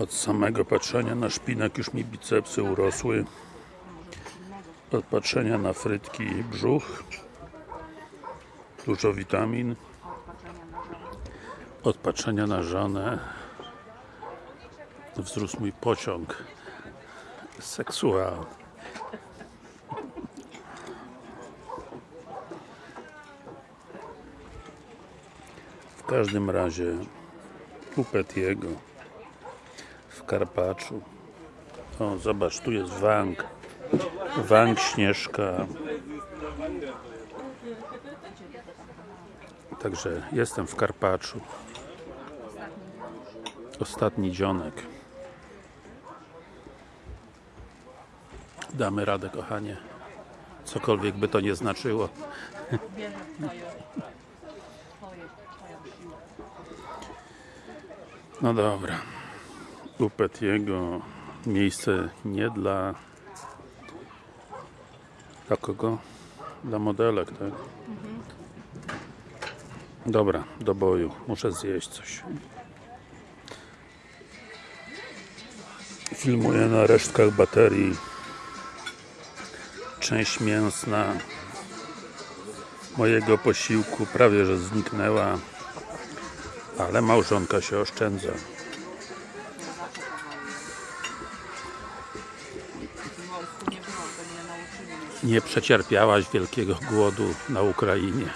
Od samego patrzenia na szpinak już mi bicepsy urosły. Od patrzenia na frytki brzuch. Dużo witamin. Od patrzenia na żonę wzrósł mój pociąg seksualny. W każdym razie u Petiego w Karpaczu. O zobacz tu jest Wang. Wang Śnieżka. Także jestem w Karpaczu. Ostatni dzionek. Damy radę kochanie. Cokolwiek by to nie znaczyło. No dobra. U Petiego miejsce nie dla dla kogo? Dla modelek, tak? Dobra, do boju. Muszę zjeść coś. Filmuję na resztkach baterii. Część mięsna mojego posiłku prawie że zniknęła ale małżonka się oszczędza. Nie. Nie przecierpiałaś wielkiego głodu na Ukrainie.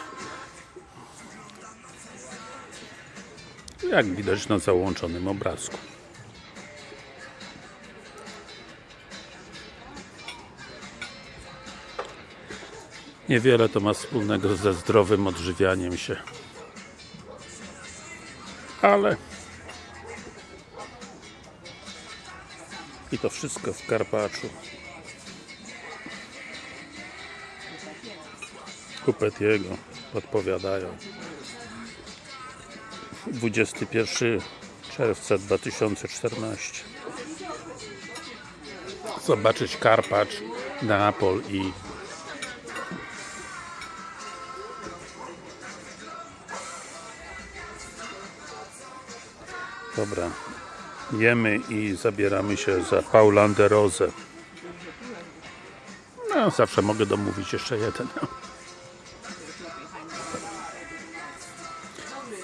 Jak widać na załączonym obrazku. Niewiele to ma wspólnego ze zdrowym odżywianiem się. Ale i to wszystko w Karpaczu. Kupetiego odpowiadają 21 czerwca 2014 zobaczyć Karpacz, Neapol i dobra. Jemy i zabieramy się za Paulande Rose no zawsze mogę domówić jeszcze jeden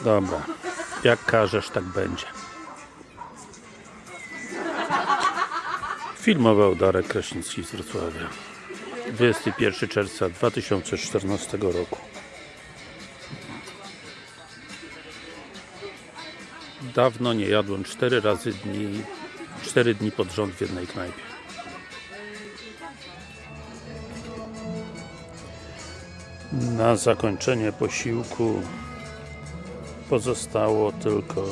Dobra, jak każesz, tak będzie. Filmował Darek Kraśnicki z Wrocławia. 21 czerwca 2014 roku. Dawno nie jadłem 4 razy dni, 4 dni pod rząd w jednej knajpie. Na zakończenie posiłku pozostało tylko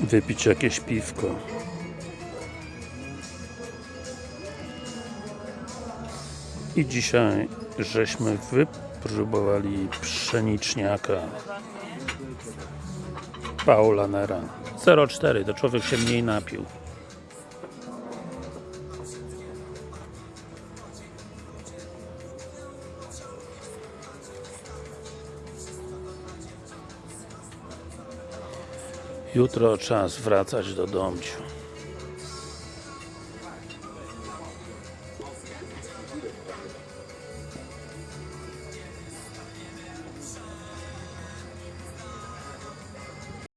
wypić jakieś piwko. I dzisiaj żeśmy wypróbowali pszeniczniaka. Paula Nera. 0,4 to człowiek się mniej napił Jutro czas wracać do domciu.